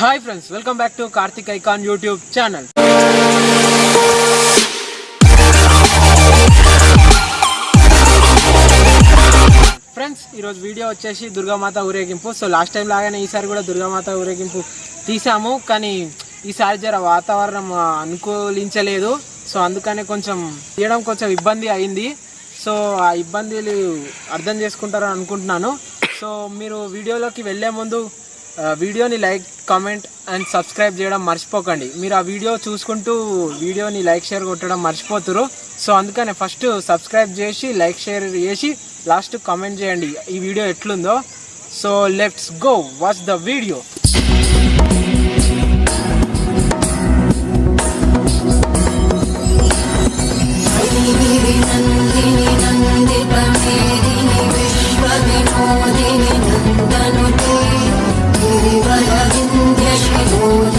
Hi friends welcome back to Karthik icon YouTube channel. Friends ఈరోజు video వచ్చేసి దుర్గామాత ఊరేగింపు. So last time లాగానే ఈసారి కూడా దుర్గామాత ఊరేగింపు తీసాము. కానీ ఈసారి జర వాతావరణం అనుకూలించలేదు. సో అందుకనే కొంచెం తీయడం కొంచెం ఇబ్బంది అయింది. సో ఆ ఇబ్బందులు అర్థం చేసుకుంటారని అనుకుంటున్నాను. సో మీరు వీడియోలోకి వెళ్ళే ముందు వీడియోని లైక్ కామెంట్ అండ్ సబ్స్క్రైబ్ చేయడం మర్చిపోకండి. మీరు ఆ వీడియో చూసుకుంటూ వీడియోని లైక్ షేర్ కొట్టడం మర్చిపోతురు. సో అందుకనే ఫస్ట్ సబ్స్క్రైబ్ చేసి లైక్ షేర్ చేసి లాస్ట్ కామెంట్ చేయండి. ఈ వీడియో ఎట్లుందో. So let's go watch the video. Nandini Vishwa Vinodini నందను ज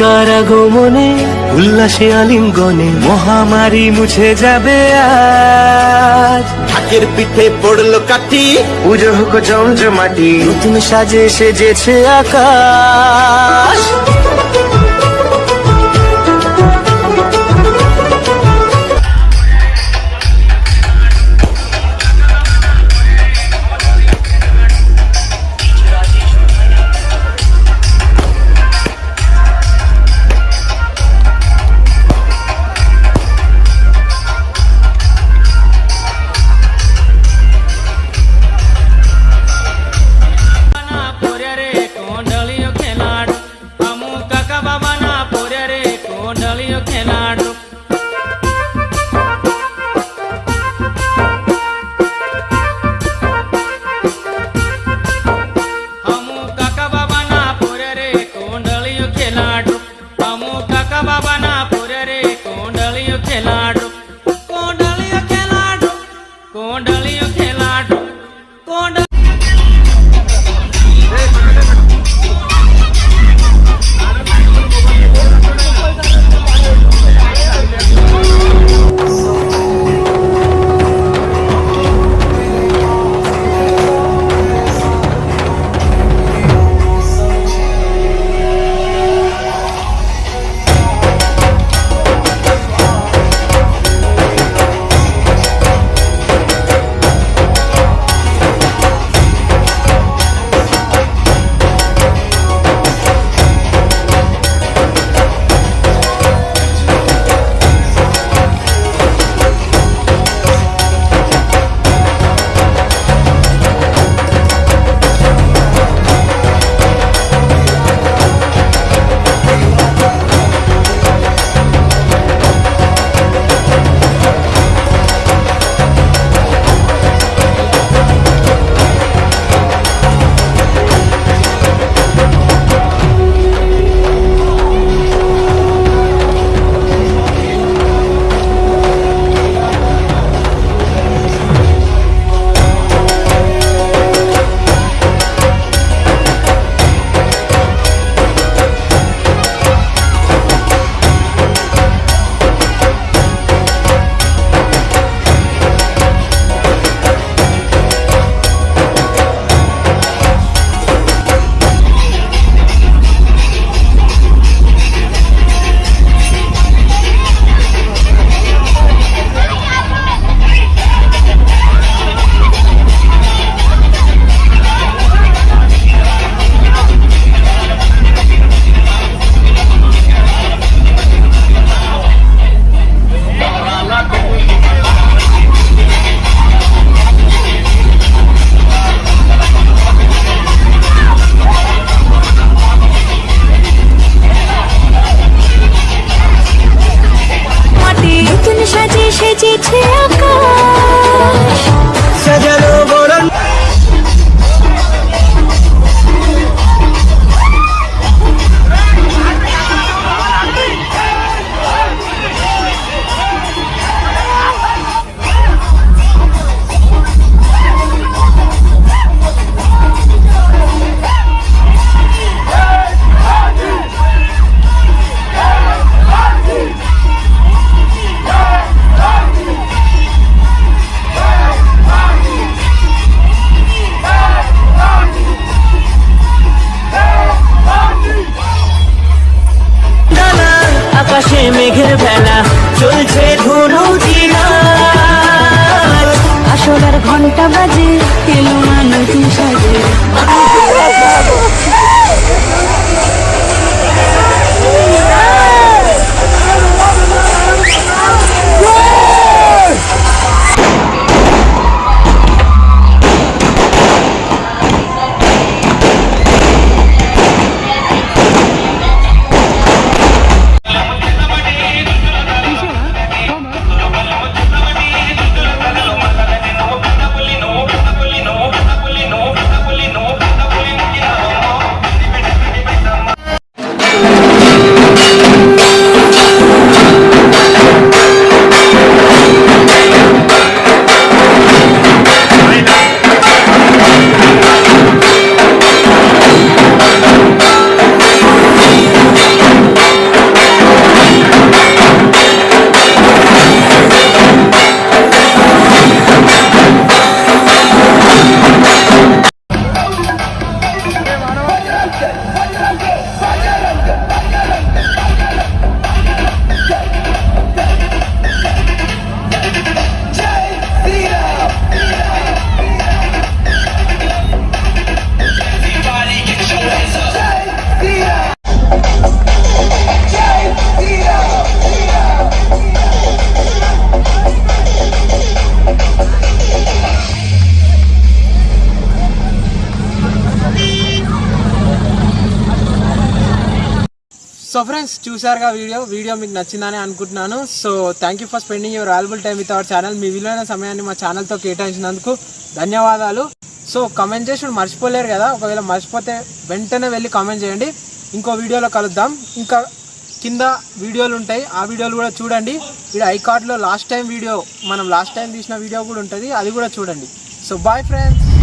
কারাগমনে উল্লাসে আলিঙ্গনে মহামারী মুছে যাবে আজ। পিঠে পড়ল কাটি পুজো হোক জমজমাটি নতুন সাজে সেজেছে আকাশ। సో ఫ్రెండ్స్ చూసారుగా వీడియో. వీడియో మీకు నచ్చిందని అనుకుంటున్నాను. So thank you for spending your valuable time with our channel మీ విలువైన సమయాన్ని మా ఛానల్తో కేటాయించినందుకు ధన్యవాదాలు. సో కమెంట్ చేసి మర్చిపోలేరు కదా. ఒకవేళ మర్చిపోతే వెంటనే వెళ్ళి కామెంట్ చేయండి. ఇంకో వీడియోలో కలుద్దాం. ఇంకా కింద వీడియోలు ఉంటాయి. ఆ వీడియోలు కూడా చూడండి. ఇక్కడ ఐకార్డ్లో లాస్ట్ టైం వీడియో మనం లాస్ట్ టైం తీసిన వీడియో కూడా ఉంటుంది. అది కూడా చూడండి. So bye friends